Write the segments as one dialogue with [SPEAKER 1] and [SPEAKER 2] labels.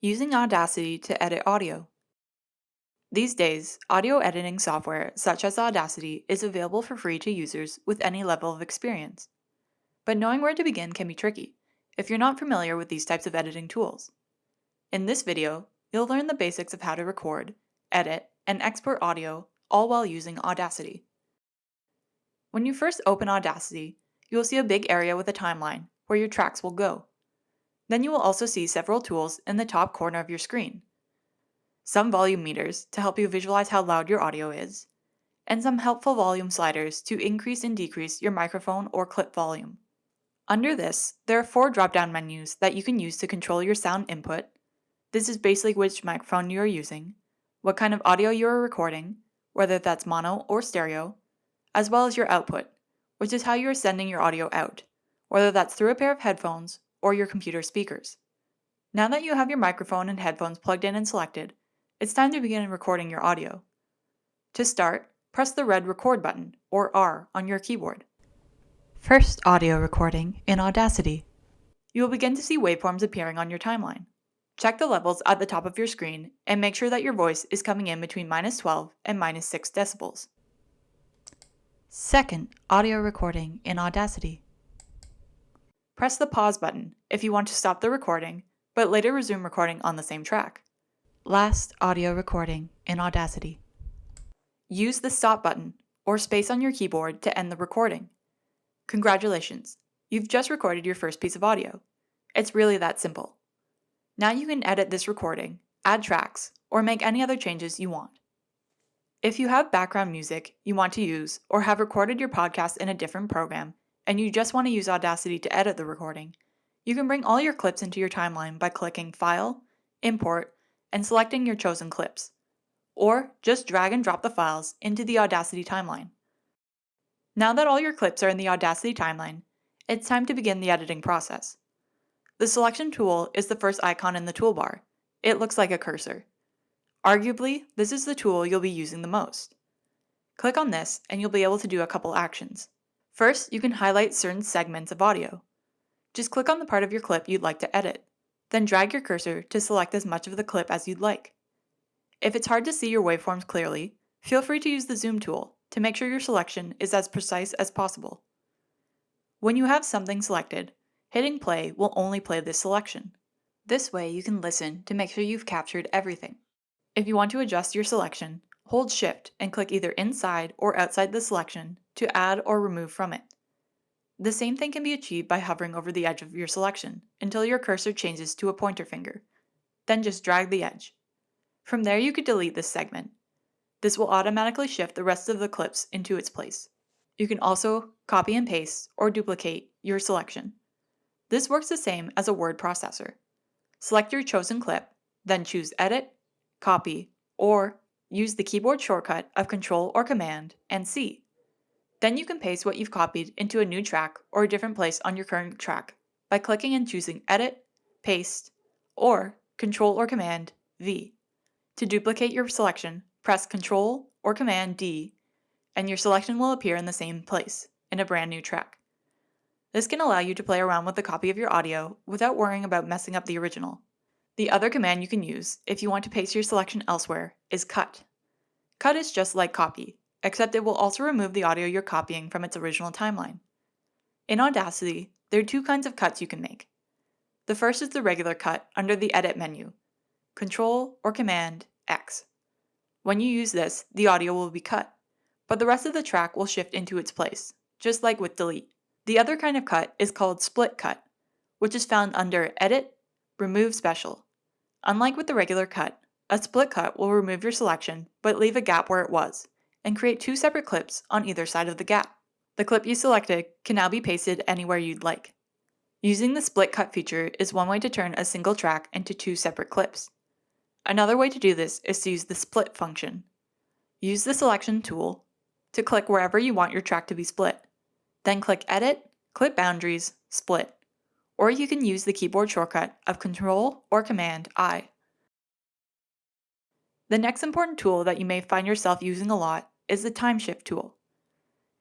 [SPEAKER 1] Using Audacity to edit audio. These days, audio editing software such as Audacity is available for free to users with any level of experience. But knowing where to begin can be tricky if you're not familiar with these types of editing tools. In this video, you'll learn the basics of how to record, edit, and export audio all while using Audacity. When you first open Audacity, you will see a big area with a timeline where your tracks will go. Then you will also see several tools in the top corner of your screen. Some volume meters to help you visualize how loud your audio is, and some helpful volume sliders to increase and decrease your microphone or clip volume. Under this, there are four drop-down menus that you can use to control your sound input. This is basically which microphone you are using, what kind of audio you are recording, whether that's mono or stereo, as well as your output, which is how you are sending your audio out, whether that's through a pair of headphones or your computer speakers. Now that you have your microphone and headphones plugged in and selected, it's time to begin recording your audio. To start, press the red record button, or R, on your keyboard. First audio recording in Audacity. You will begin to see waveforms appearing on your timeline. Check the levels at the top of your screen and make sure that your voice is coming in between minus 12 and minus 6 decibels. Second audio recording in Audacity. Press the pause button if you want to stop the recording, but later resume recording on the same track. Last audio recording in Audacity. Use the stop button or space on your keyboard to end the recording. Congratulations, you've just recorded your first piece of audio. It's really that simple. Now you can edit this recording, add tracks, or make any other changes you want. If you have background music you want to use or have recorded your podcast in a different program, and you just want to use Audacity to edit the recording, you can bring all your clips into your timeline by clicking File, Import, and selecting your chosen clips. Or just drag and drop the files into the Audacity timeline. Now that all your clips are in the Audacity timeline, it's time to begin the editing process. The selection tool is the first icon in the toolbar. It looks like a cursor. Arguably, this is the tool you'll be using the most. Click on this and you'll be able to do a couple actions. First, you can highlight certain segments of audio. Just click on the part of your clip you'd like to edit, then drag your cursor to select as much of the clip as you'd like. If it's hard to see your waveforms clearly, feel free to use the zoom tool to make sure your selection is as precise as possible. When you have something selected, hitting play will only play this selection. This way you can listen to make sure you've captured everything. If you want to adjust your selection, hold shift and click either inside or outside the selection to add or remove from it. The same thing can be achieved by hovering over the edge of your selection until your cursor changes to a pointer finger. Then just drag the edge. From there you could delete this segment. This will automatically shift the rest of the clips into its place. You can also copy and paste or duplicate your selection. This works the same as a word processor. Select your chosen clip, then choose Edit, Copy, or use the keyboard shortcut of Control or Command and C then you can paste what you've copied into a new track or a different place on your current track by clicking and choosing Edit, Paste, or Control or Command V. To duplicate your selection, press Control or Command D, and your selection will appear in the same place, in a brand new track. This can allow you to play around with a copy of your audio without worrying about messing up the original. The other command you can use if you want to paste your selection elsewhere is Cut. Cut is just like copy, except it will also remove the audio you're copying from its original timeline. In Audacity, there are two kinds of cuts you can make. The first is the regular cut under the Edit menu, Control or Command X. When you use this, the audio will be cut, but the rest of the track will shift into its place, just like with Delete. The other kind of cut is called Split Cut, which is found under Edit, Remove Special. Unlike with the regular cut, a split cut will remove your selection but leave a gap where it was, and create two separate clips on either side of the gap. The clip you selected can now be pasted anywhere you'd like. Using the split cut feature is one way to turn a single track into two separate clips. Another way to do this is to use the split function. Use the selection tool to click wherever you want your track to be split. Then click Edit, Clip Boundaries, Split. Or you can use the keyboard shortcut of Control or Command I. The next important tool that you may find yourself using a lot is the Time Shift tool.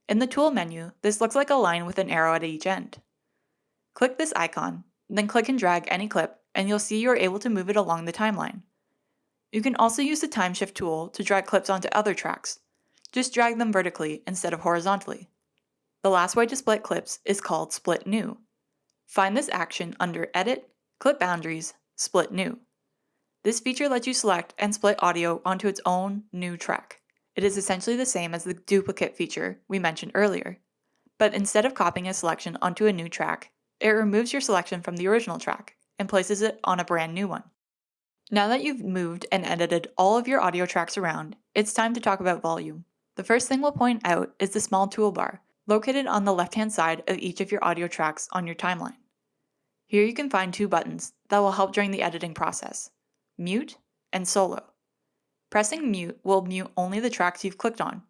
[SPEAKER 1] In the Tool menu, this looks like a line with an arrow at each end. Click this icon, then click and drag any clip and you'll see you're able to move it along the timeline. You can also use the time shift tool to drag clips onto other tracks. Just drag them vertically instead of horizontally. The last way to split clips is called Split New. Find this action under Edit, Clip Boundaries, Split New. This feature lets you select and split audio onto its own new track. It is essentially the same as the duplicate feature we mentioned earlier. But instead of copying a selection onto a new track, it removes your selection from the original track and places it on a brand new one. Now that you've moved and edited all of your audio tracks around, it's time to talk about volume. The first thing we'll point out is the small toolbar, located on the left-hand side of each of your audio tracks on your timeline. Here you can find two buttons that will help during the editing process, Mute and Solo. Pressing Mute will mute only the tracks you've clicked on,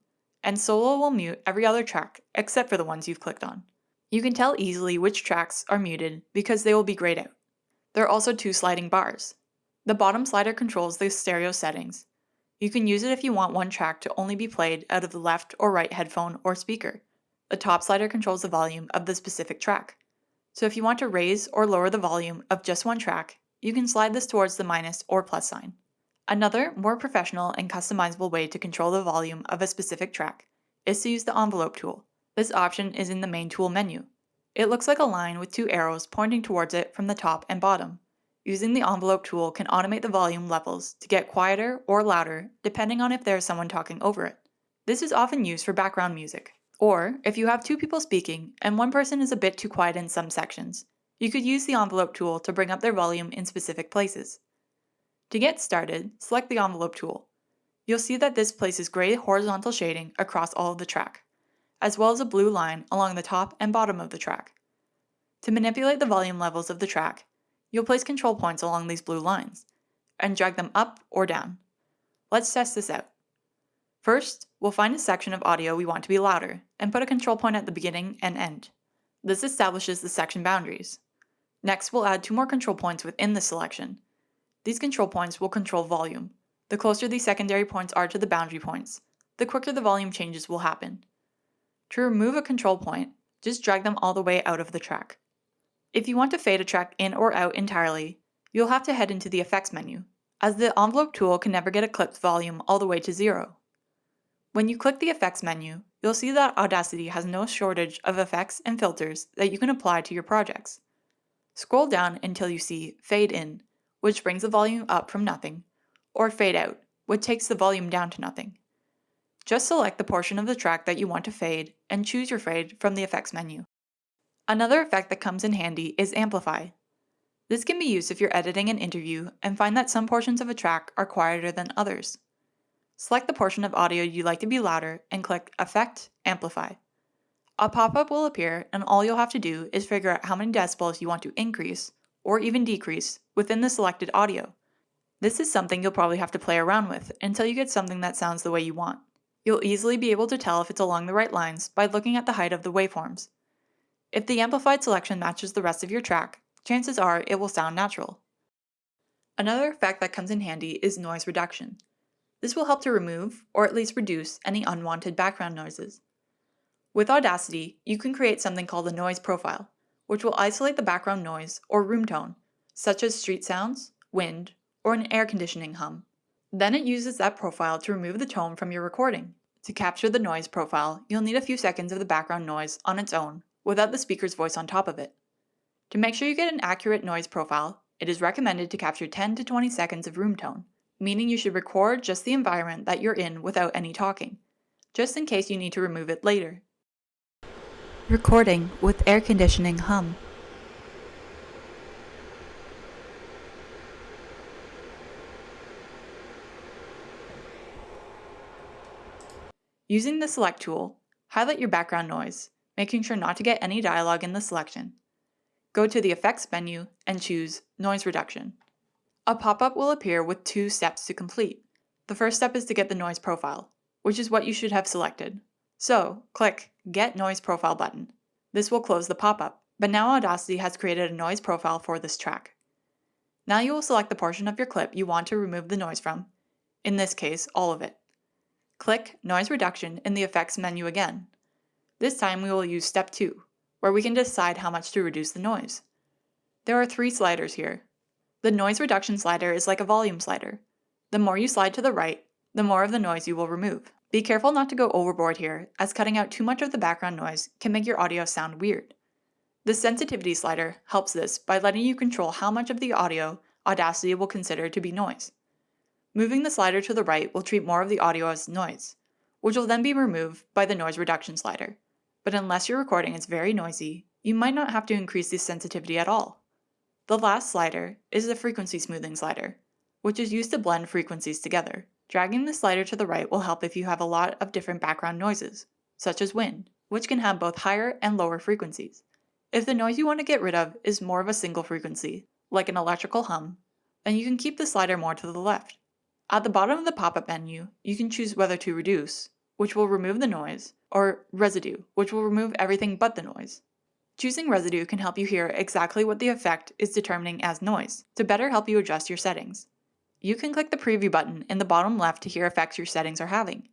[SPEAKER 1] and Solo will mute every other track except for the ones you've clicked on. You can tell easily which tracks are muted because they will be grayed out. There are also two sliding bars. The bottom slider controls the stereo settings. You can use it if you want one track to only be played out of the left or right headphone or speaker. The top slider controls the volume of the specific track. So if you want to raise or lower the volume of just one track, you can slide this towards the minus or plus sign. Another, more professional and customizable way to control the volume of a specific track is to use the envelope tool. This option is in the main tool menu. It looks like a line with two arrows pointing towards it from the top and bottom. Using the envelope tool can automate the volume levels to get quieter or louder depending on if there is someone talking over it. This is often used for background music. Or, if you have two people speaking and one person is a bit too quiet in some sections, you could use the envelope tool to bring up their volume in specific places. To get started, select the envelope tool. You'll see that this places gray horizontal shading across all of the track as well as a blue line along the top and bottom of the track. To manipulate the volume levels of the track, you'll place control points along these blue lines, and drag them up or down. Let's test this out. First, we'll find a section of audio we want to be louder, and put a control point at the beginning and end. This establishes the section boundaries. Next, we'll add two more control points within the selection. These control points will control volume. The closer these secondary points are to the boundary points, the quicker the volume changes will happen. To remove a control point, just drag them all the way out of the track. If you want to fade a track in or out entirely, you'll have to head into the Effects menu, as the envelope tool can never get a clip's volume all the way to zero. When you click the Effects menu, you'll see that Audacity has no shortage of effects and filters that you can apply to your projects. Scroll down until you see Fade In, which brings the volume up from nothing, or Fade Out, which takes the volume down to nothing. Just select the portion of the track that you want to fade and choose your fade from the effects menu. Another effect that comes in handy is Amplify. This can be used if you're editing an interview and find that some portions of a track are quieter than others. Select the portion of audio you'd like to be louder and click Effect, Amplify. A pop-up will appear and all you'll have to do is figure out how many decibels you want to increase, or even decrease, within the selected audio. This is something you'll probably have to play around with until you get something that sounds the way you want. You'll easily be able to tell if it's along the right lines by looking at the height of the waveforms. If the amplified selection matches the rest of your track, chances are it will sound natural. Another effect that comes in handy is noise reduction. This will help to remove, or at least reduce, any unwanted background noises. With Audacity, you can create something called a noise profile, which will isolate the background noise or room tone, such as street sounds, wind, or an air conditioning hum. Then it uses that profile to remove the tone from your recording. To capture the noise profile, you'll need a few seconds of the background noise on its own, without the speaker's voice on top of it. To make sure you get an accurate noise profile, it is recommended to capture 10 to 20 seconds of room tone, meaning you should record just the environment that you're in without any talking, just in case you need to remove it later. Recording with air conditioning hum. Using the Select tool, highlight your background noise, making sure not to get any dialogue in the selection. Go to the Effects menu and choose Noise Reduction. A pop-up will appear with two steps to complete. The first step is to get the noise profile, which is what you should have selected. So, click Get Noise Profile button. This will close the pop-up, but now Audacity has created a noise profile for this track. Now you will select the portion of your clip you want to remove the noise from, in this case, all of it. Click Noise Reduction in the Effects menu again. This time we will use Step 2, where we can decide how much to reduce the noise. There are three sliders here. The noise reduction slider is like a volume slider. The more you slide to the right, the more of the noise you will remove. Be careful not to go overboard here, as cutting out too much of the background noise can make your audio sound weird. The sensitivity slider helps this by letting you control how much of the audio Audacity will consider to be noise. Moving the slider to the right will treat more of the audio as noise, which will then be removed by the noise reduction slider. But unless your recording is very noisy, you might not have to increase the sensitivity at all. The last slider is the frequency smoothing slider, which is used to blend frequencies together. Dragging the slider to the right will help if you have a lot of different background noises, such as wind, which can have both higher and lower frequencies. If the noise you want to get rid of is more of a single frequency, like an electrical hum, then you can keep the slider more to the left. At the bottom of the pop-up menu, you can choose whether to reduce, which will remove the noise, or residue, which will remove everything but the noise. Choosing residue can help you hear exactly what the effect is determining as noise, to better help you adjust your settings. You can click the preview button in the bottom left to hear effects your settings are having.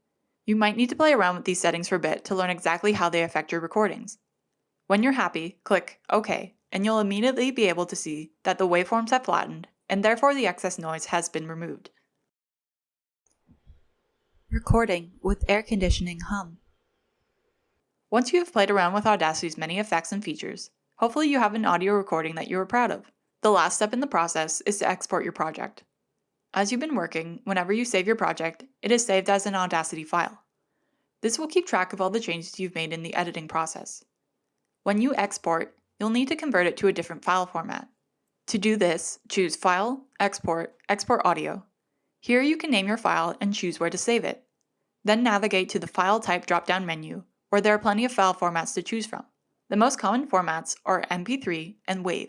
[SPEAKER 1] You might need to play around with these settings for a bit to learn exactly how they affect your recordings. When you're happy, click OK, and you'll immediately be able to see that the waveforms have flattened, and therefore the excess noise has been removed. Recording with air conditioning hum. Once you have played around with Audacity's many effects and features, hopefully you have an audio recording that you are proud of. The last step in the process is to export your project. As you've been working, whenever you save your project, it is saved as an Audacity file. This will keep track of all the changes you've made in the editing process. When you export, you'll need to convert it to a different file format. To do this, choose File, Export, Export Audio. Here you can name your file and choose where to save it. Then navigate to the File Type drop-down menu, where there are plenty of file formats to choose from. The most common formats are MP3 and WAV.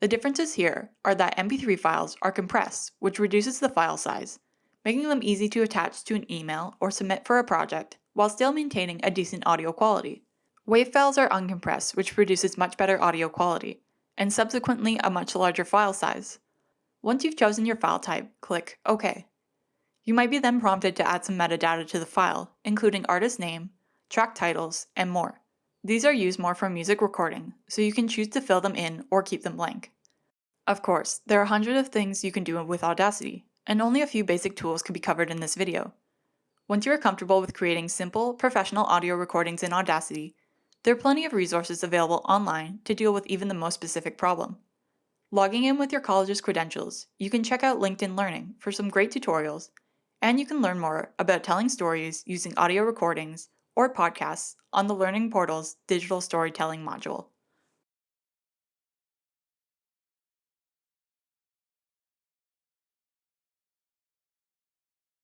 [SPEAKER 1] The differences here are that MP3 files are compressed, which reduces the file size, making them easy to attach to an email or submit for a project while still maintaining a decent audio quality. WAV files are uncompressed, which produces much better audio quality, and subsequently a much larger file size. Once you've chosen your file type, click OK. You might be then prompted to add some metadata to the file, including artist name, track titles, and more. These are used more for music recording, so you can choose to fill them in or keep them blank. Of course, there are hundreds of things you can do with Audacity, and only a few basic tools can be covered in this video. Once you are comfortable with creating simple, professional audio recordings in Audacity, there are plenty of resources available online to deal with even the most specific problem. Logging in with your college's credentials, you can check out LinkedIn Learning for some great tutorials, and you can learn more about telling stories using audio recordings or podcasts on the Learning Portal's digital storytelling module.